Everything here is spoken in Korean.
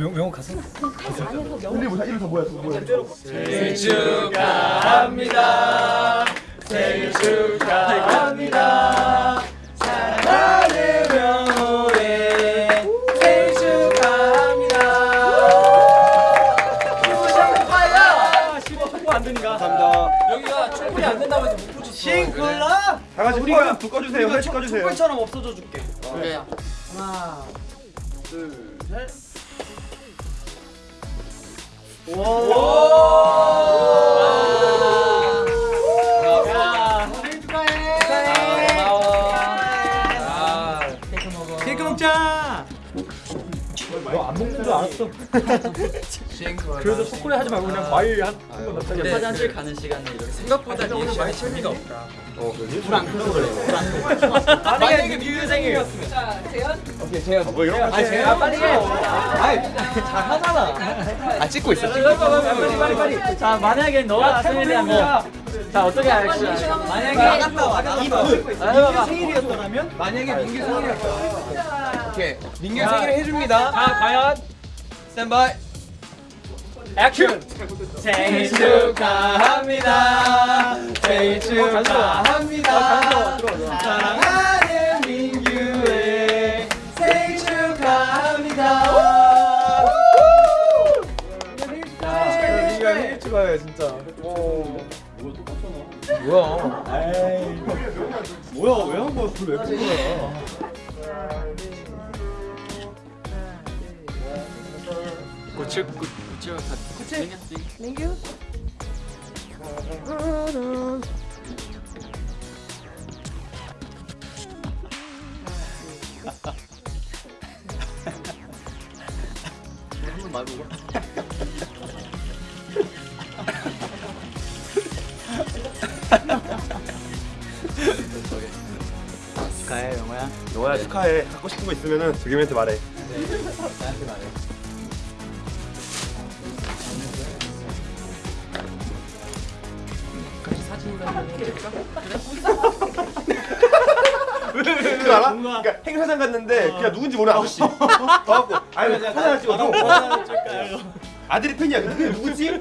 명 명호 가수? 근데 뭐야 이름 다 뭐야 생일 축하합니다. 생일 축하합니다. 사랑하는 명호의 생일 축하합니다. 감사합니다. 여기가 충분히 안 된다고 해서 못 붙였어. 싱글라? 다 같이 우리가 불 꺼주세요 회 꺼주세요 촛불처럼 없어져 줄게. 그래. 하나 둘, 셋. 케이크 먹자. 너안 먹는 줄 알았어. 그래서 초콜릿 하지 말고 그냥 과일 한 한거 넣자. 화장실 가는 시간에 이렇게 생각보다 리액션이 재미가 없다. 만약에 민규 생일이었으면. 뭐 이런 거 아, 제가 빨리 해. 아이, 잘하잖아. 아 찍고 있어 빨리 빨리 빨리. 자, 만약에 너가 생일이라면 자, 어떻게 할지. 만약에. 민규 생일이었더라면? 만약에 민규 생일이었더라면 오케이. 민규 생일을 해줍니다. 자, 과연? 스탠바이. 액션. 생일 축하합니다. 생일 축하합니다. 사랑하는 민규의 생일 축하합니다. 민규야 생일 축하해 진짜 뭐야? 뭐야 왜 한 거야? 불왜 끄는 거야? 고칠 고칠 고칠. 축하해, 영호야. 너야 축하해. 갖고 싶은 거 있으면은 조겸이한테 말해. 나한테 말해. 그거 알아? 그러니까 행사장 갔는데 그냥 누군지 모르는 아저씨. 와갖고. 아니 그냥 사진 찍어줘 아들이 팬이야. 근데 누구지?